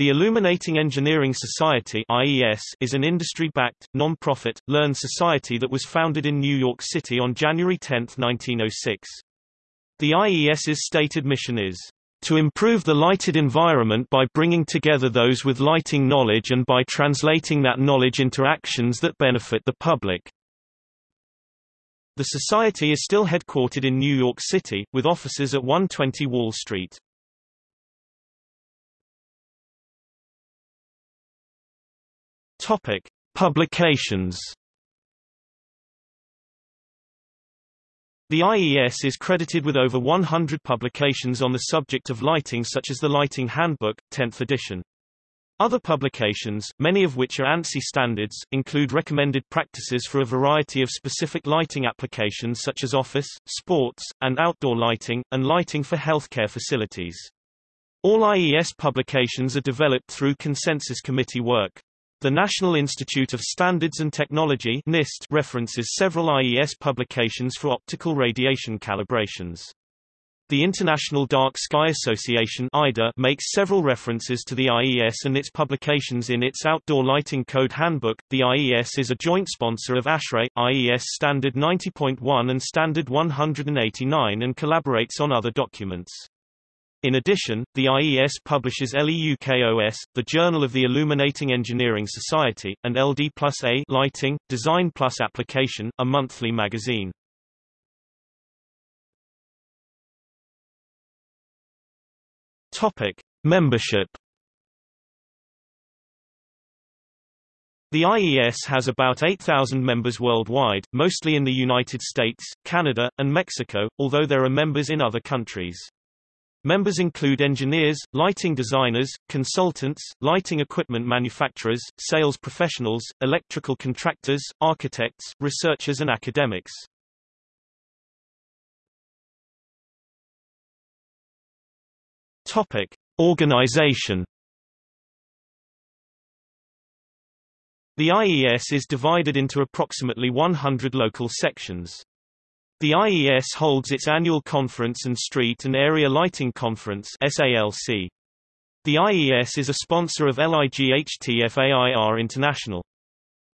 The Illuminating Engineering Society is an industry-backed, non-profit, learned society that was founded in New York City on January 10, 1906. The IES's stated mission is to improve the lighted environment by bringing together those with lighting knowledge and by translating that knowledge into actions that benefit the public. The society is still headquartered in New York City, with offices at 120 Wall Street. Topic: Publications. The IES is credited with over 100 publications on the subject of lighting such as the Lighting Handbook, 10th edition. Other publications, many of which are ANSI standards, include recommended practices for a variety of specific lighting applications such as office, sports, and outdoor lighting, and lighting for healthcare facilities. All IES publications are developed through consensus committee work. The National Institute of Standards and Technology NIST references several IES publications for optical radiation calibrations. The International Dark Sky Association IDA makes several references to the IES and its publications in its Outdoor Lighting Code Handbook. The IES is a joint sponsor of ASHRAE, IES Standard 90.1 and Standard 189 and collaborates on other documents. In addition, the IES publishes LEUKOS, the Journal of the Illuminating Engineering Society, and LD plus A Lighting, Design plus Application, a monthly magazine. Topic: Membership. The IES has about 8,000 members worldwide, mostly in the United States, Canada, and Mexico, although there are members in other countries. Members include engineers, lighting designers, consultants, lighting equipment manufacturers, sales professionals, electrical contractors, architects, researchers and academics. Topic: Organization The IES is divided into approximately 100 local sections. The IES holds its annual conference and Street and Area Lighting Conference SALC. The IES is a sponsor of LIGHTFAIR International.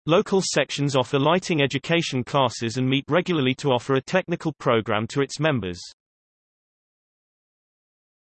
Local sections offer lighting education classes and meet regularly to offer a technical program to its members.